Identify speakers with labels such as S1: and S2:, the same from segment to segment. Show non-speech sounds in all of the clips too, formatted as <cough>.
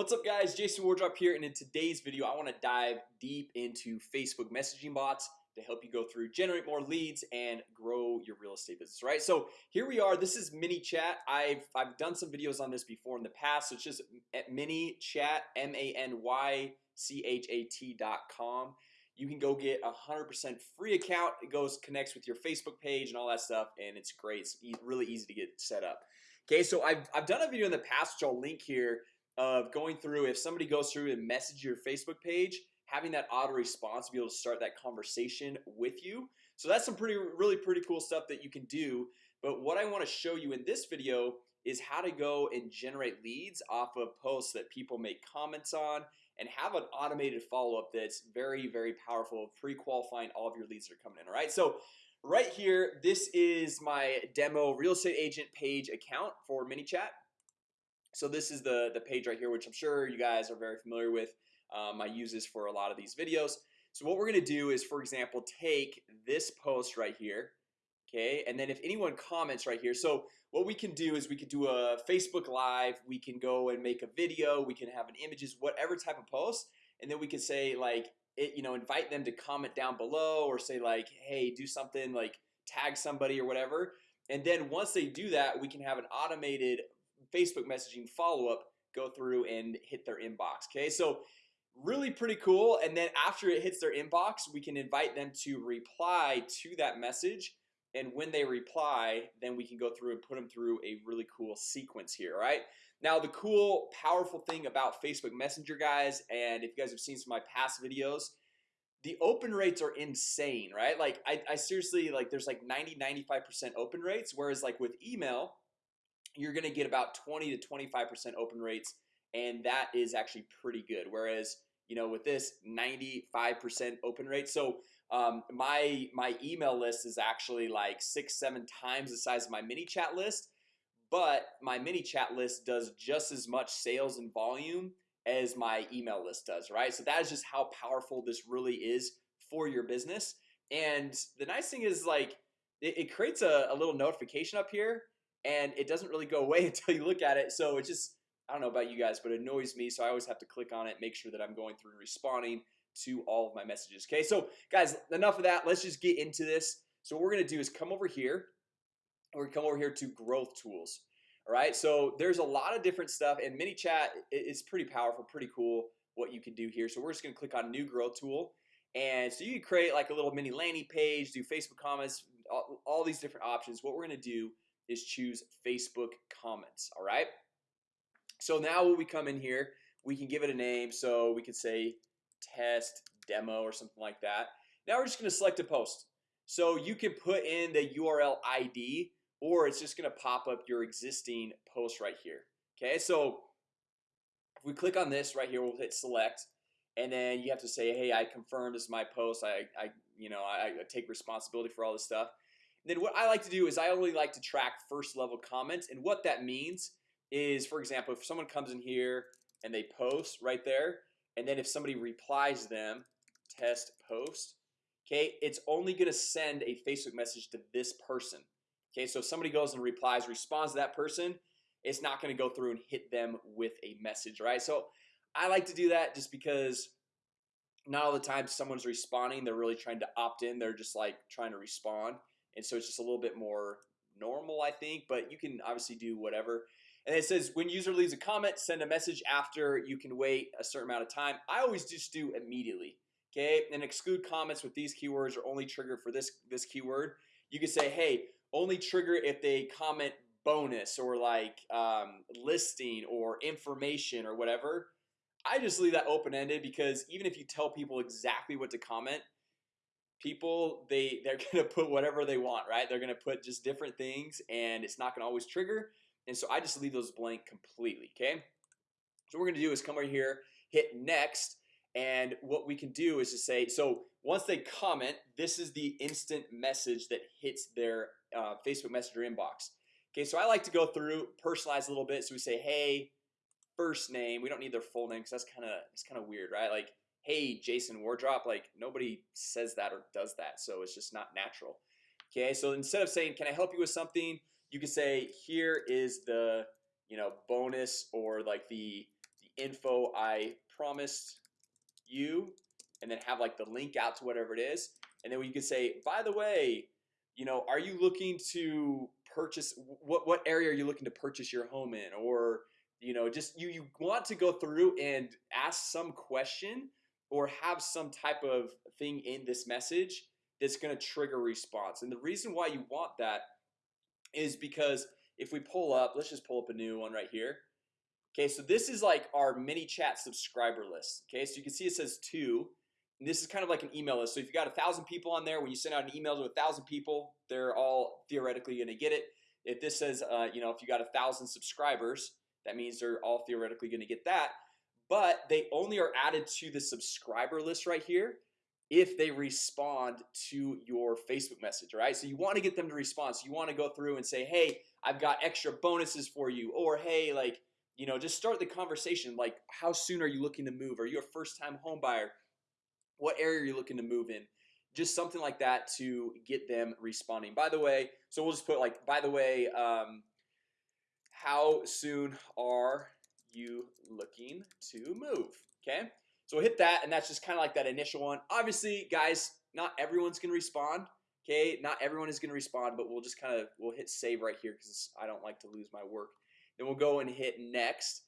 S1: What's up guys? Jason Wardrop here and in today's video I want to dive deep into Facebook messaging bots to help you go through generate more leads and grow your real estate business right? So here we are. This is ManyChat. I've I've done some videos on this before in the past. So it's just at ManyChat m-a-n-y c-h-a-t.com you can go get a hundred percent free account. It goes connects with your Facebook page and all that stuff and it's great. It's e really easy to get set up. Okay, so I've, I've done a video in the past which I'll link here of going through if somebody goes through and message your Facebook page having that auto response to be able to start that conversation with you. So that's some pretty really pretty cool stuff that you can do. But what I want to show you in this video is how to go and generate leads off of posts that people make comments on and have an automated follow-up that's very very powerful pre-qualifying all of your leads that are coming in all right so right here this is my demo real estate agent page account for ManyChat so this is the the page right here which I'm sure you guys are very familiar with um, I use this for a lot of these videos. So what we're gonna do is for example take this post right here Okay, and then if anyone comments right here So what we can do is we could do a Facebook Live We can go and make a video we can have an images whatever type of post and then we can say like it you know invite them to comment down below or say like hey do something like tag somebody or whatever. And then once they do that we can have an automated Facebook messaging follow-up go through and hit their inbox Okay, so really pretty cool and then after it hits their inbox we can invite them to reply to that message and when they reply then we can go through and put them through a really cool sequence here right? Now the cool powerful thing about Facebook Messenger guys and if you guys have seen some of my past videos the open rates are insane right? Like I, I seriously like there's like 90 95% open rates whereas like with email you're gonna get about 20 to 25% open rates and that is actually pretty good. Whereas you know with this 95% open rate so um, my my email list is actually like six seven times the size of my ManyChat list but my ManyChat list does just as much sales and volume as my email list does right? So that is just how powerful this really is for your business. And the nice thing is like it, it creates a, a little notification up here and it doesn't really go away <laughs> until you look at it. So it just I don't know about you guys but it annoys me so I always have to click on it make sure that I'm going through and responding to all of my messages Okay, so guys enough of that. Let's just get into this. So what we're gonna do is come over here. Or come over here to growth tools All right, so there's a lot of different stuff and ManyChat is pretty powerful pretty cool what you can do here. So we're just gonna click on new growth tool and so you can create like a little mini landing page do Facebook comments all, all these different options. What we're gonna do is choose Facebook comments All right? So now when we come in here we can give it a name. So we could say test demo or something like that. Now we're just gonna select a post. So you can put in the URL ID or it's just gonna pop up your existing post right here Okay, so if we click on this right here, we'll hit select and then you have to say hey I confirm this is my post. I, I you know I, I take responsibility for all this stuff then what I like to do is I only like to track first level comments and what that means is for example if someone comes in here and they post right there and then if somebody replies them test post Okay, it's only gonna send a Facebook message to this person Okay, so if somebody goes and replies responds to that person It's not gonna go through and hit them with a message, right? So I like to do that just because not all the time someone's responding they're really trying to opt in they're just like trying to respond and so it's just a little bit more normal I think but you can obviously do whatever. And it says when user leaves a comment send a message after you can wait a certain amount of time. I always just do immediately Okay, and exclude comments with these keywords are only triggered for this this keyword. You can say hey only trigger if they comment bonus or like um, listing or information or whatever. I just leave that open-ended because even if you tell people exactly what to comment people they they're <laughs> gonna put whatever they want right? They're gonna put just different things and it's not gonna always trigger and so I just leave those blank completely okay? So we're gonna do is come over here hit next and what we can do is to say so once they comment this is the instant message that hits their uh, Facebook Messenger inbox. Okay, so I like to go through personalize a little bit so we say hey first name. We don't need their full name because that's kind of it's kind of weird right? Like hey Jason Wardrop like nobody says that or does that so it's just not natural. Okay, so instead of saying can I help you with something? you can say here is the you know bonus or like the the info I promised you and then have like the link out to whatever it is and then we could say by the way you know are you looking to purchase what what area are you looking to purchase your home in? or you know just you you want to go through and ask some question or have some type of thing in this message that's going to trigger response. And the reason why you want that is because if we pull up let's just pull up a new one right here. Okay, so this is like our ManyChat subscriber list Okay, so you can see it says two. And this is kind of like an email list. So if you got a thousand people on there when you send out an email to a thousand people They're all theoretically gonna get it. If this says, uh, you know, if you got a thousand subscribers That means they're all theoretically gonna get that but they only are added to the subscriber list right here if they respond to your Facebook message right? So you want to get them to respond. So you want to go through and say hey I've got extra bonuses for you or hey like you know just start the conversation. Like how soon are you looking to move? Are you a first-time home buyer? What area are you looking to move in? Just something like that to get them responding. By the way so we'll just put like by the way um, how soon are you looking to move okay? So hit that and that's just kind of like that initial one. Obviously guys not everyone's gonna respond okay? Not everyone is gonna respond but we'll just kind of we'll hit save right here because I don't like to lose my work. Then we'll go and hit next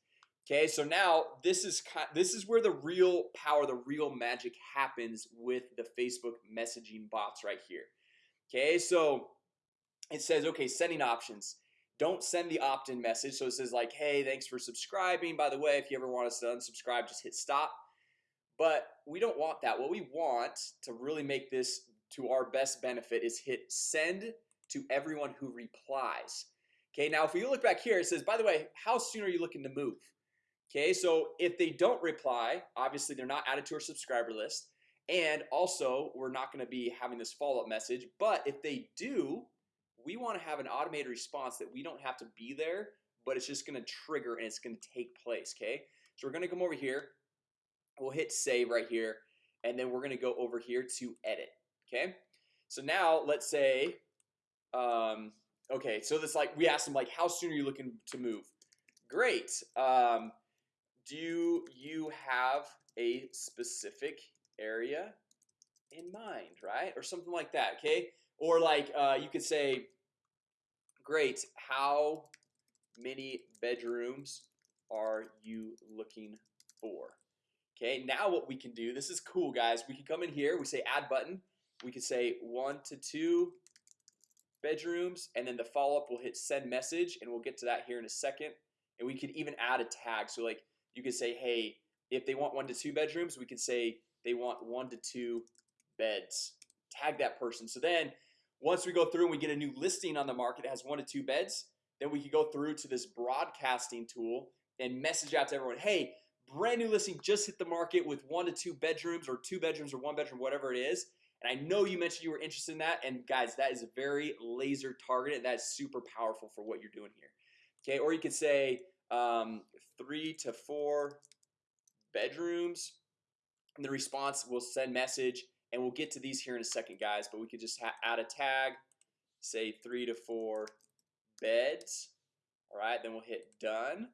S1: Okay, so now this is this is where the real power the real magic happens with the Facebook messaging bots right here Okay, so it says okay sending options don't send the opt-in message. So it says like hey thanks for subscribing. By the way if you ever want us to unsubscribe just hit stop. But we don't want that. What we want to really make this to our best benefit is hit send to everyone who replies. Okay, now if we look back here it says by the way, how soon are you looking to move? Okay, so if they don't reply obviously they're not added to our subscriber list. And also we're not going to be having this follow-up message. But if they do we want to have an automated response that we don't have to be there but it's just going to trigger and it's going to take place okay? So we're going to come over here we'll hit save right here and then we're going to go over here to edit okay? So now let's say um, okay so this like we asked them like how soon are you looking to move? Great um, do you have a specific area in mind right? Or something like that okay or like uh, you could say great how many bedrooms are you looking for? Okay now what we can do this is cool guys. We can come in here we say add button we could say one to two bedrooms and then the follow-up will hit send message and we'll get to that here in a second. And we could even add a tag. So like you could say hey if they want one to two bedrooms we could say they want one to two beds. Tag that person. So then once we go through and we get a new listing on the market that has one to two beds then we could go through to this broadcasting tool and message out to everyone hey brand new listing just hit the market with one to two bedrooms or two bedrooms or one bedroom whatever it is. And I know you mentioned you were interested in that and guys that is very laser targeted that's super powerful for what you're doing here. Okay, or you could say um, three to four bedrooms. And the response will send message and we'll get to these here in a second guys but we could just add a tag say three to four beds. All right then we'll hit done.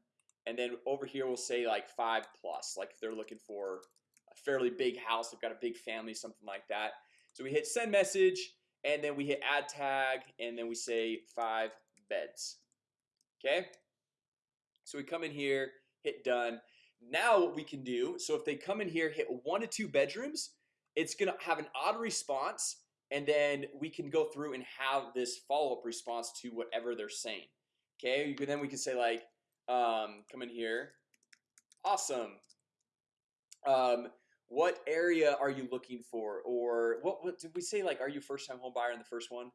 S1: And then over here we'll say like five plus like if they're looking for a fairly big house they've got a big family something like that. So we hit send message and then we hit add tag and then we say five beds. Okay? So we come in here hit done. Now what we can do so if they come in here hit one to two bedrooms it's gonna have an odd response and then we can go through and have this follow-up response to whatever they're saying okay? Then we can say like um, come in here. Awesome. Um, what area are you looking for? Or what, what did we say like are you first-time home buyer in the first one?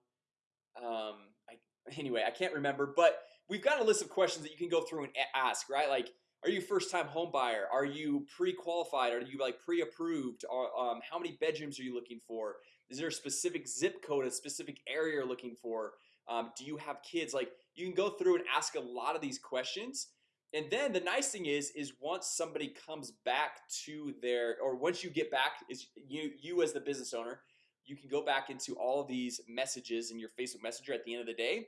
S1: Um, I, <laughs> anyway I can't remember but we've got a list of questions that you can go through and ask right? Like are you first-time home buyer? Are you pre-qualified? Are you like pre-approved? Um, how many bedrooms are you looking for? Is there a specific zip code a specific area you're looking for? Um, do you have kids? Like you can go through and ask a lot of these questions. And then the nice thing is is once somebody comes back to their or once you get back is you you as the business owner you can go back into all of these messages in your Facebook Messenger at the end of the day.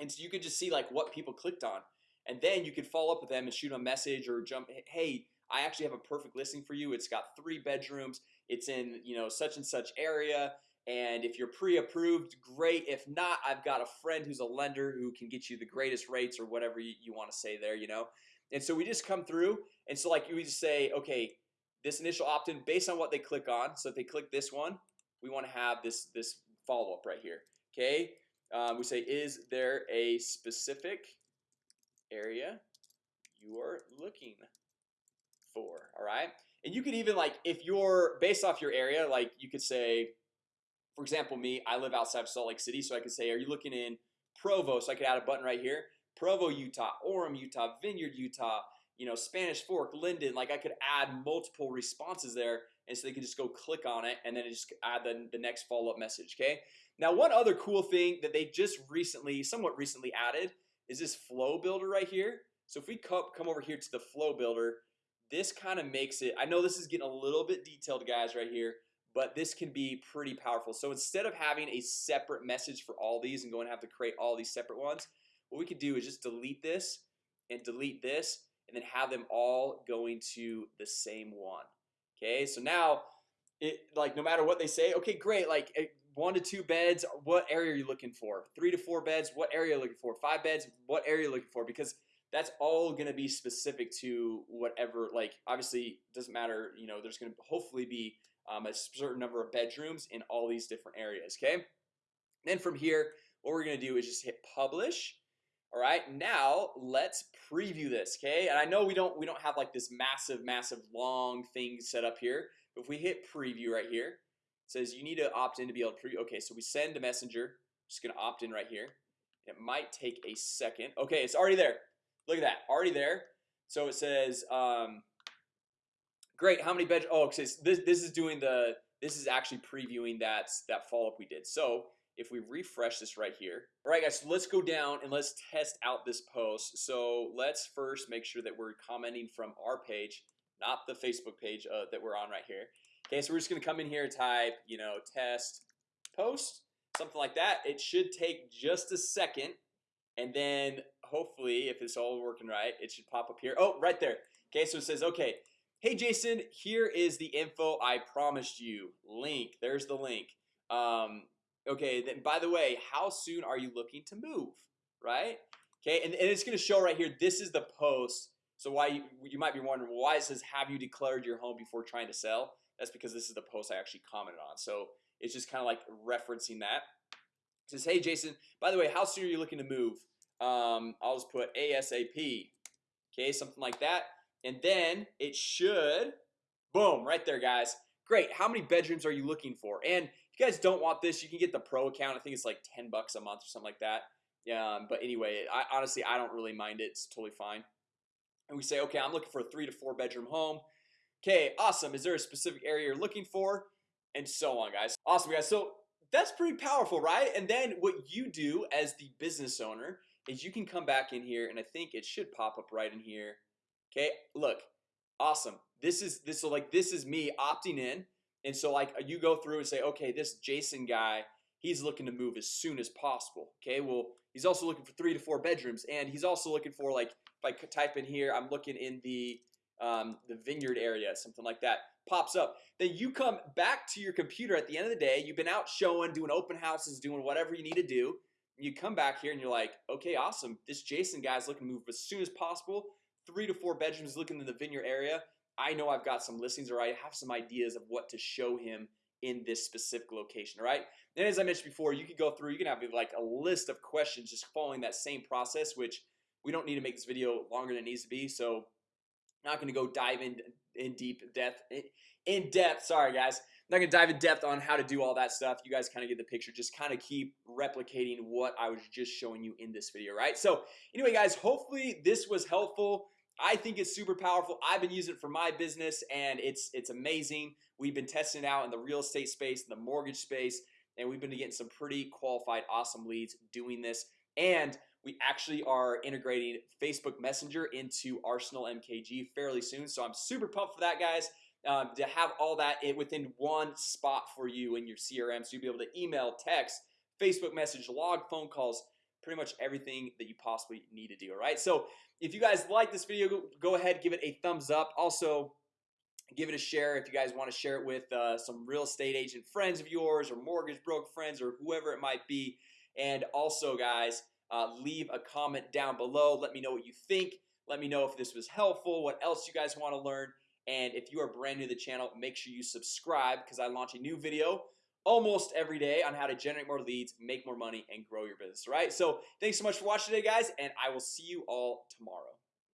S1: And so you can just see like what people clicked on and then you could follow up with them and shoot a message or jump hey I actually have a perfect listing for you. It's got three bedrooms. It's in you know such and such area. And if you're pre-approved great. If not I've got a friend who's a lender who can get you the greatest rates or whatever you, you want to say there, you know? And so we just come through. And so like you just say okay this initial opt-in based on what they click on so if they click this one we want to have this this follow-up right here okay? Um, we say is there a specific area you are looking for all right? And you could even like if you're based off your area like you could say for example me I live outside of Salt Lake City so I could say are you looking in Provo? So I could add a button right here. Provo Utah Orem Utah Vineyard Utah you know Spanish Fork Lindon like I could add multiple responses there and so they can just go click on it and then just add the, the next follow-up message okay? Now one other cool thing that they just recently somewhat recently added is this flow builder right here? So if we come, over here to the flow builder this kind of makes it I know this is getting a little bit detailed guys right here but this can be pretty powerful. So instead of having a separate message for all these and going to have to create all these separate ones what we could do is just delete this and delete this and then have them all going to the same one. Okay, so now it like no matter what they say okay great like one to two beds what area are you looking for? Three to four beds what area are you looking for? Five beds what area are you looking for? Because that's all gonna be specific to whatever like obviously doesn't matter you know there's gonna hopefully be um, a certain number of bedrooms in all these different areas okay? Then from here what we're gonna do is just hit publish. All right now let's preview this okay? And I know we don't we don't have like this massive massive long thing set up here but if we hit preview right here says you need to opt in to be able to preview okay so we send a messenger just gonna opt in right here. It might take a second. Okay it's already there. Look at that already there. So it says um great how many bed oh okay, this this is doing the this is actually previewing that that follow-up we did. So if we refresh this right here all right guys so let's go down and let's test out this post. So let's first make sure that we're commenting from our page not the Facebook page uh, that we're on right here Okay, so we're just gonna come in here type you know test post something like that It should take just a second and then hopefully if it's all working right it should pop up here Oh right there Okay, so it says okay Hey Jason here is the info I promised you link there's the link um, Okay, then by the way, how soon are you looking to move? Right? Okay, and, and it's gonna show right here. This is the post. So why you, you might be wondering why it says have you declared your home before trying to sell? That's because this is the post I actually commented on. So it's just kind of like referencing that. It says, hey Jason, by the way, how soon are you looking to move? Um, I'll just put ASAP. Okay, something like that. And then it should, boom, right there, guys. Great. How many bedrooms are you looking for? And if you guys don't want this you can get the pro account I think it's like 10 bucks a month or something like that yeah but anyway I honestly I don't really mind it it's totally fine and we say okay I'm looking for a three to four bedroom home Okay, awesome. Is there a specific area you're looking for? And so on guys. Awesome guys. So that's pretty powerful right? And then what you do as the business owner is you can come back in here and I think it should pop up right in here. Okay, look awesome. This is this so like this is me opting in and so like you go through and say okay this Jason guy he's looking to move as soon as possible. Okay well he's also looking for three to four bedrooms and he's also looking for like if I could type in here I'm looking in the um, the vineyard area something like that pops up. Then you come back to your computer at the end of the day you've been out showing doing open houses doing whatever you need to do. You come back here and you're like okay awesome. This Jason guy's looking to move as soon as possible. Three to four bedrooms looking in the vineyard area. I know I've got some listings or I have some ideas of what to show him in this specific location right? And as I mentioned before you could go through you can have like a list of questions just following that same process which we don't need to make this video longer than it needs to be. So not going to go dive in in deep depth in depth sorry guys. I'm not gonna dive in depth on how to do all that stuff. You guys kind of get the picture. Just kind of keep replicating what I was just showing you in this video right? So anyway guys hopefully this was helpful. I think it's super powerful. I've been using it for my business and it's it's amazing. We've been testing out in the real estate space the mortgage space and we've been getting some pretty qualified awesome leads doing this. And we actually are integrating Facebook Messenger into Arsenal MKG fairly soon So I'm super pumped for that guys. Um, to have all that within one spot for you in your CRM so you'll be able to email text Facebook message log phone calls pretty much everything that you possibly need to do all right? So if you guys like this video go ahead give it a thumbs up. Also give it a share if you guys want to share it with uh, some real estate agent friends of yours or mortgage broker friends or whoever it might be. And also guys uh, leave a comment down below. Let me know what you think. Let me know if this was helpful what else you guys want to learn. And if you are brand new to the channel make sure you subscribe because I launch a new video almost every day on how to generate more leads make more money and grow your business right? So thanks so much for watching today guys and I will see you all tomorrow